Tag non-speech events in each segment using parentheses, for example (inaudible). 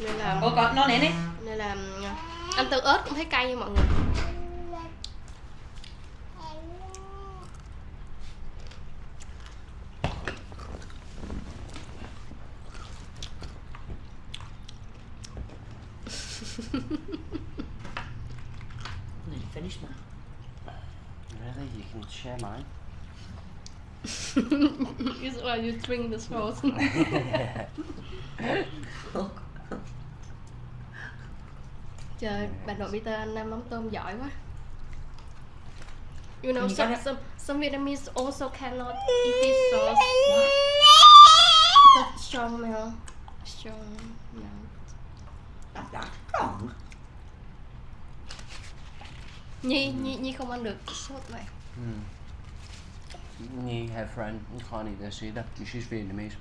nên là Ủa còn nó nè nè nên là ăn tương ớt cũng thấy cay nha mọi người finished mine. Really? You can share mine? (laughs) is why you drink the sauce (laughs) (laughs) Look. Trời bà nội Peter ăn mắm tôm giỏi quá you know some, some some Vietnamese also cannot eat this sauce because strong smell strong That's that strong. Nhi Nhi Nhi không ăn được sốt này Hmm. Me, her friend, can't eat this either. She's Vietnamese.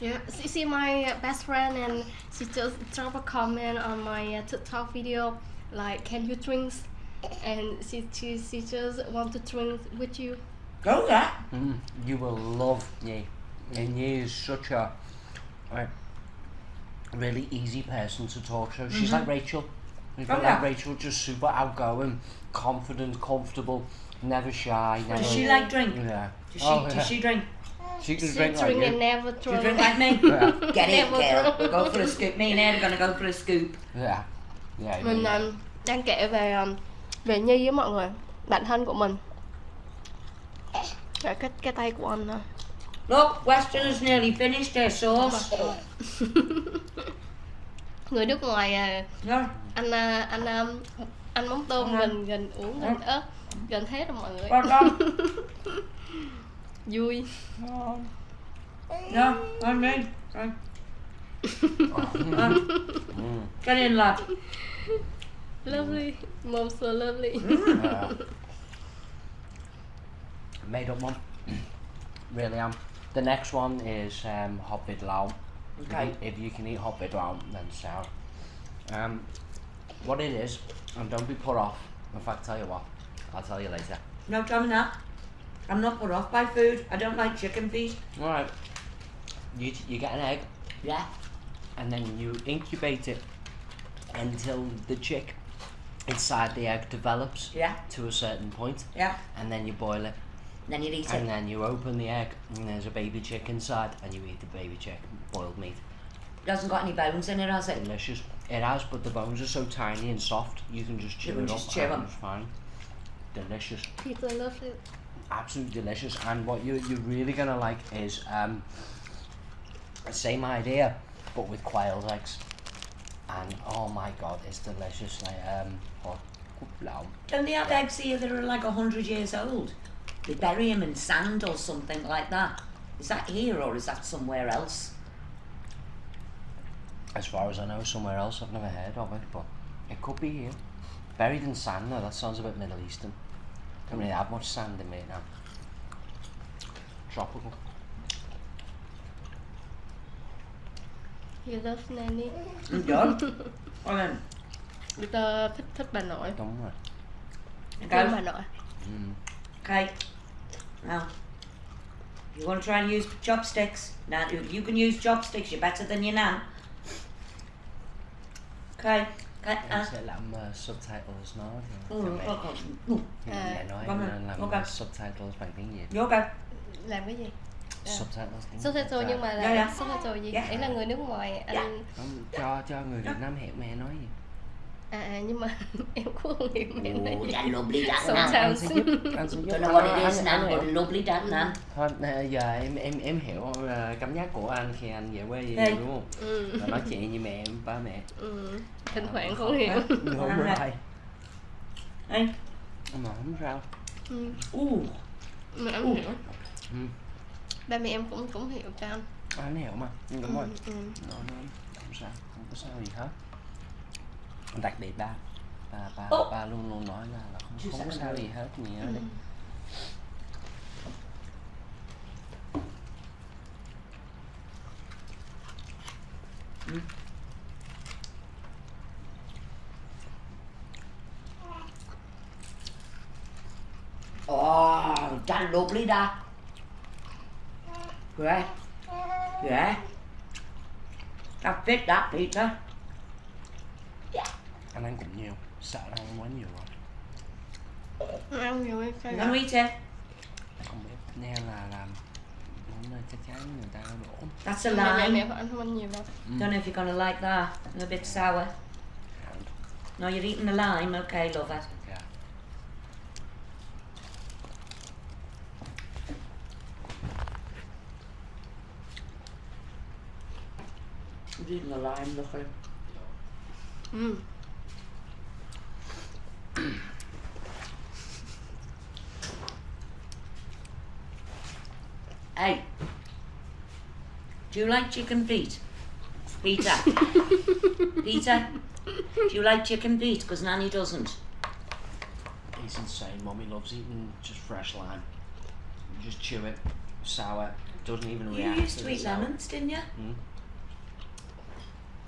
Yeah, see, see my uh, best friend and she just drop a comment on my uh, TikTok video like, can you drink? And she, she, she just want to drink with you. Go that. Mm. You will love Nhi. And Nhi is such a, a really easy person to talk to. She's like Rachel. She's Oh, like yeah. Rachel, just super outgoing, confident, comfortable, never shy. Never, Does she like drink? Yeah. Does she, Oh, yeah. does she drink? She can She drink like and you. never Do you drink. like me? Yeah. Get it, girl. We'll go for a scoop. Me and Ed are gonna go for a scoop. Yeah. Yeah. Mình yeah. um, đang kể về um, về Nhi với mọi người, bạn thân của mình. Và cái cái tay của anh nè. Look, Western has nearly finished their sauce. (laughs) Người nước ngoài à, No. anh à, anh à, anh mắm tôm Ngon. gần gần uống gần ớt gần hết rồi mọi người. (laughs) Con con. Vui. No, on me. Right. Mm. Get in, lad. Lovely. Mom so lovely. Yeah. (laughs) Made up one. really am. The next one is um, hot vid lao. Okay. If, you, can eat hot vid lao, then so. Um, what it is, and don't be put off. In fact, tell you what, I'll tell you later. No, tell me that. I'm not put off by food. I don't like chicken feet. All right. You you get an egg, Yeah. and then you incubate it until the chick inside the egg develops Yeah. to a certain point, Yeah. and then you boil it. Then you eat And it. And then you open the egg, and there's a baby chick inside, and you eat the baby chick, boiled meat. It Doesn't got any bones in it, has it? Delicious. It has, but the bones are so tiny and soft, you can just chew You can it just up. chew and 'em. It's fine. Delicious. People love it. Absolutely delicious. And what you, you're really going to like is um, same idea, but with quail eggs. And oh my god, it's delicious. Like, um, hot lao. Don't they have eggs here that are like a hundred years old? They bury them in sand or something like that. Is that here or is that somewhere else? As far as I know, somewhere else, I've never heard of it, but it could be here. Buried in sand, though, that sounds a bit Middle Eastern. Cái này áp một xanh thì mình làm Drop luôn You love nanny. Giỡn Ôi nè Người ta thích, thích bà nội. Đúng rồi. Cay bà nội. Ừ. Cay Nào. You want to try and use chopsticks? Now, you can use chopsticks, you're better than your nan. Okay. Okay. Em Uh, sẽ làm uh, subtitles nó thì ừ, cho mẹ, okay. Ừ, thì À, mẹ nói em ạ, nên làm ok. subtitles bằng tiếng Việt. Okay? Làm cái gì? À. Subtitles tiếng Subtitle nhưng mà Dạ, là dạ. subtitle gì? Dạ. Ấy là người nước ngoài anh Dạ. Không, cho cho người Việt Nam hiểu mẹ nói gì. À, à nhưng mà (laughs) em cũng không hiểu nói Oh, gì. that lovely that Sometimes. nan. Anh sẽ giúp, anh sẽ giúp. Anh- it is anh- nan, anh hiểu. but lovely that nan. Thôi, à, giờ em em em hiểu uh, cảm giác của anh khi anh về quê vậy Đây. đúng không? Ừ. Và nói chuyện như mẹ em, ba mẹ. ừ. Thỉnh thoảng không hiểu. Đúng Ăn rồi. Hey. Mà không sao. Ừ. Ooh. Mà em Ừ. hiểu. Ừ. Ba mẹ em cũng cũng hiểu cho anh. Anh hiểu mà. Đúng rồi. Ừ. ừ. Nó, nó không sao, không có sao gì hết đặc biệt ba. Ba ba, Ô. ba luôn luôn nói là, là không, không có sao gì hết gì hết đấy. Ồ, chanh đột lý đa. Ghê Ghê Cà phết đá thịt đó anh ăn cũng nhiều sợ là ăn quá nhiều rồi ăn nhiều hay sao You gonna eat it? không biết nên là làm món này chắc chắn người ta đổ That's a mẹ ăn không ăn nhiều đâu Don't know if you're gonna like that. A bit sour. No, you're eating the lime. Okay, love it. yeah. Eating the lime, look at him. Do you like chicken feet? Peter. (laughs) Peter, do you like chicken feet? Because Nanny doesn't. He's insane. Mommy loves eating just fresh lime. You just chew it, sour. Doesn't even You react. used to to eat sour. lemons, didn't you? Hmm?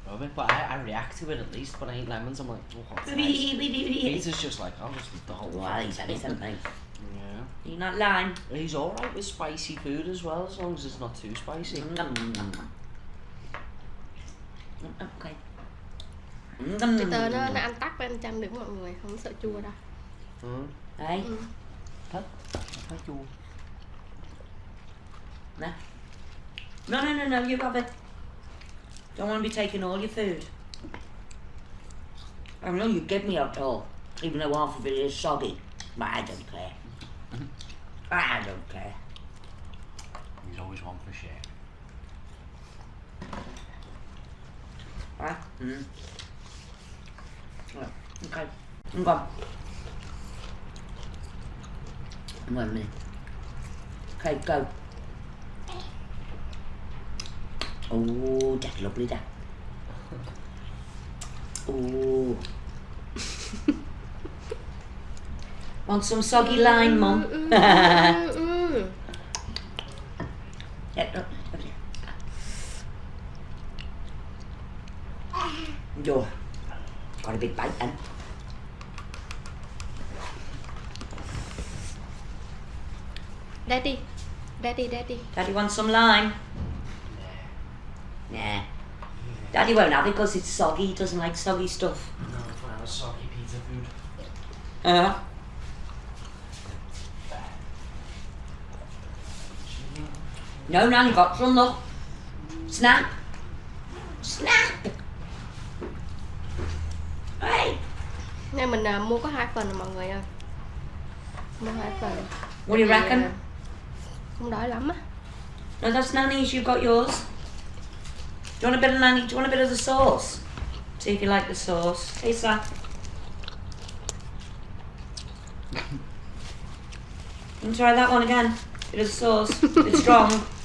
Love it, but I, I react to it at least. When I eat lemons, I'm like, oh, what's (laughs) nice. Peter's just like, I'll just eat the whole Well, (laughs) fucking he's thing. anything, mate. Yeah. You not lime? He's alright with spicy food as well, as long as it's not too spicy. Mm, Okay. Peter nó, nó ăn tắc với ăn chanh được mọi người không sợ chua đâu Ừ. Hey, ừ. Thích. Thấy chua. no. No, no, no, no, you have it. Don't want to be taking all your food. I know you give me it all, even though half of it is soggy, but I don't care. I don't care. He's always one for share. Right? Mm. Right, Okay. I'm gone. Wait a minute. Okay, go. Oh, that's lovely, that. (laughs) Oh. (laughs) Want some soggy lime, Mum? Yeah, no, over here. Yo, got a big bite then. Daddy Daddy Daddy Daddy wants some lime? Nah. Daddy won't have it because it's soggy. He doesn't like soggy stuff. No, if I was soggy pizza food. Uh, no, Nanny got some look. Snap. Snap. Hey, Nên mình à, mua có hai phần rồi mọi người ơi Mua hai phần what do you reckon? à, Không đói lắm á No, that's Nanny's. You've got yours. Do you want a bit of Nanny? Do you want a bit of the sauce? See if you like the sauce. Hey, Sam. (laughs) you can try that one again. Bit of sauce. Bit strong. (laughs)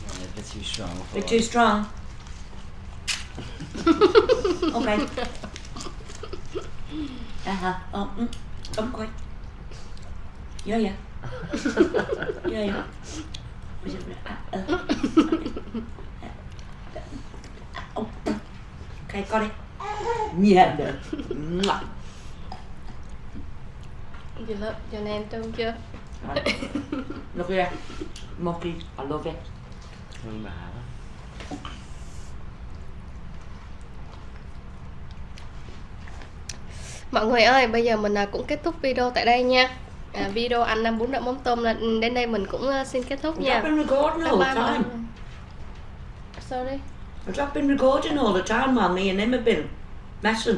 Yeah, a too strong. for Bit us. too strong. (laughs) okay. (laughs) Uh huh. Oh, mm, come quick. Yeah, yeah. (laughs) Yeah, yeah. Was it- uh, uh, oh. Okay, got it. Yeah, no. Mwah. You love your name trông chưa Right. Look here. Monkey, I love it. Hương đã đó. Mọi người ơi, bây giờ mình à, cũng kết thúc video tại đây nha à, Video ăn năm bún đậu mắm tôm là đến đây mình cũng à, xin kết thúc nha been recording all the time. Sorry recording all the time while me and him have been messing.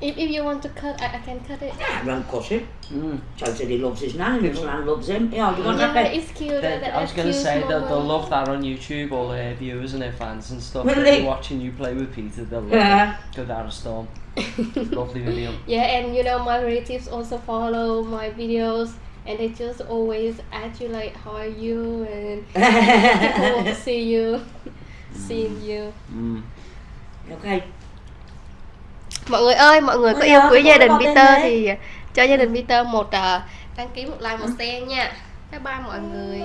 If, if you want to cut, I, I can cut it Yeah, I won't cut it. Mm. Joe said he loves his nan and his nan loves him. Yeah, you want Yeah, that it's cute They- that- I was gonna cute say that they'll love that on YouTube, all their viewers and their fans and stuff. Will They'll they? be watching you play with Peter, they'll love Yeah. it. Go down a storm. (laughs) Lovely video. Yeah, and you know my relatives also follow my videos, and they just always ask you like, "How are you?" and (laughs) people want to see you, (laughs) seeing you. Mm. okay. Mọi người ơi, mọi người có yêu quý gia đình Peter thì cho gia đình Peter một à, đăng ký một like một share nha. Bye bye mọi người.